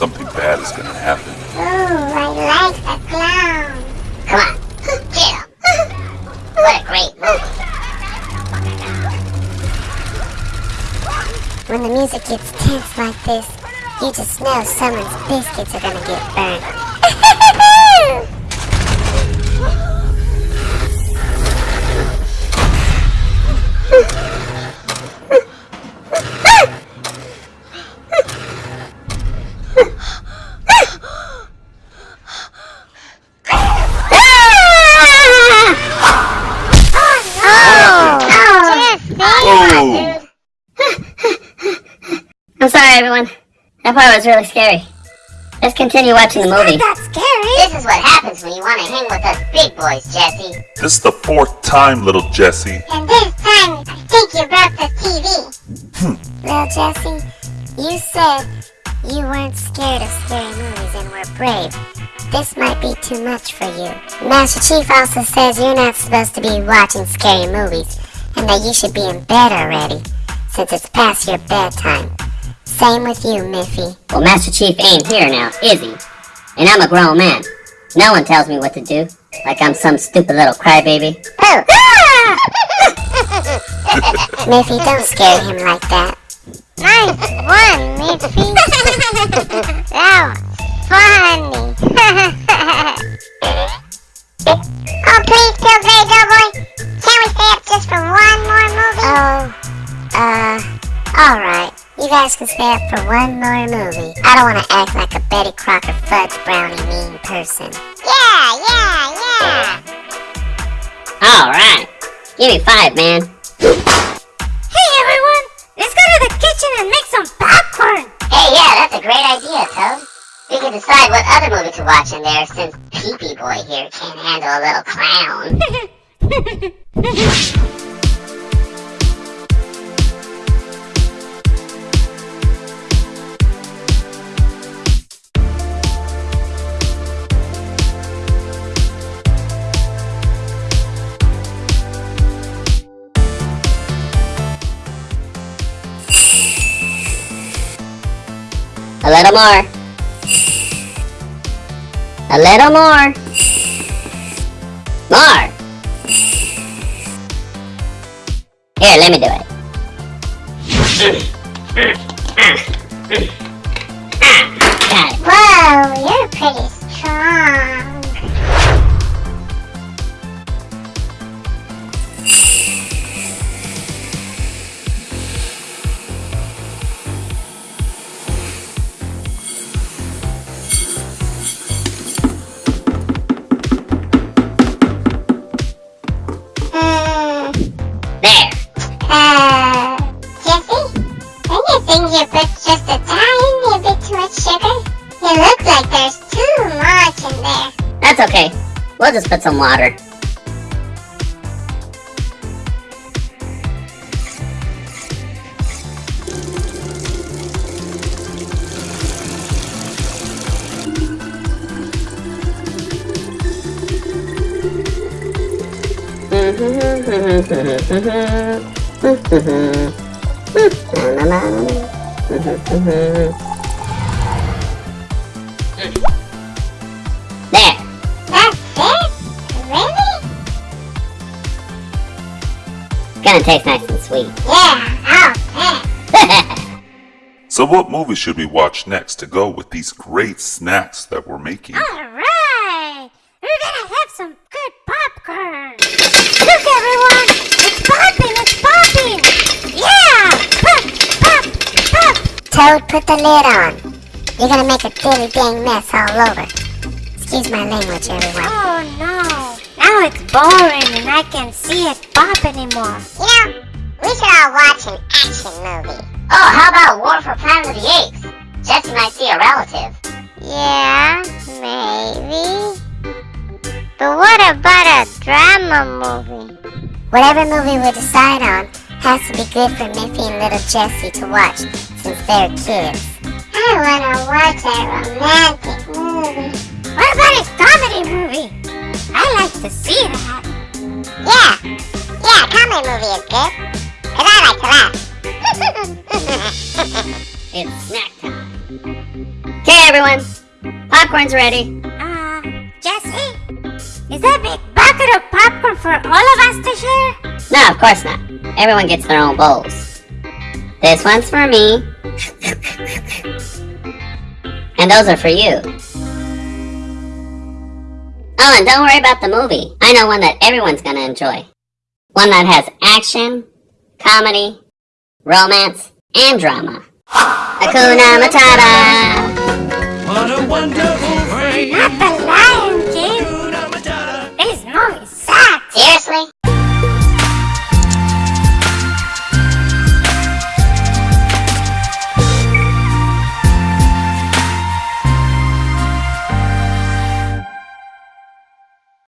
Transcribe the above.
something bad is gonna happen. Ooh, I like the clown. Come on, get him. what a great movie. When the music gets tense like this, you just know someone's biscuits are gonna get burned. Oh! I'm sorry, everyone. That part was really scary. Let's continue watching the movie. That's scary. This is what happens when you want to hang with us big boys, Jesse. This is the fourth time, little Jesse. And this time, I think you broke the TV. Well, hmm. Jesse, you said you weren't scared of scary movies and were brave. This might be too much for you. Master Chief also says you're not supposed to be watching scary movies and that you should be in bed already, since it's past your bedtime. Same with you, Miffy. Well, Master Chief ain't here now, is he? And I'm a grown man. No one tells me what to do, like I'm some stupid little crybaby. Oh! Miffy, don't scare him like that. Nice one, Miffy. that was funny. oh, please, Pillsbury Doughboy. Can we stay up just for one more movie? Oh, uh, alright. You guys can stay up for one more movie. I don't want to act like a Betty Crocker fudge brownie mean person. Yeah, yeah, yeah. Alright. Give me five, man. Hey, everyone. Let's go to the kitchen and make some popcorn. Hey, yeah, that's a great idea, Toad. We can decide what other movie to watch in there since Pee-Pee Boy here can't handle a little clown. A little more. A little more. More. Here, let me do it. Got it. Whoa, you're pretty strong. You think put just a tiny bit too much sugar? It looks like there's too much in there. That's okay. We'll just put some water. There. That's it? Really? Gonna taste nice and sweet. Yeah, I'll. So what movie should we watch next to go with these great snacks that we're making? Alright! We're gonna have some good popcorn! Look everyone! It's popping! It's popping! Yeah! Pop! Pop! Pop! Toad, put the lid on. You're gonna make a dilly dang mess all over. Excuse my language, everyone. Oh no! Now it's boring and I can't see it pop anymore. You know, we should all watch an action movie. Oh, how about War for Planet of the Apes? Jesse might see a relative. Yeah, maybe. But what about a drama movie? Whatever movie we decide on has to be good for Miffy and little Jesse to watch since they're kids. I wanna watch a romantic movie. What about a comedy movie? I like to see that. Yeah, yeah, a comedy movie is good. Cause I like to laugh. It's snack time. Okay, everyone. Popcorn's ready. Uh, Jesse? Is that big bucket of popcorn for all of us to share? No, of course not. Everyone gets their own bowls. This one's for me. And those are for you. Oh, and don't worry about the movie. I know one that everyone's gonna enjoy. One that has action, comedy, romance, and drama. Hakuna Matata! What a wonderful phrase. Not the lion.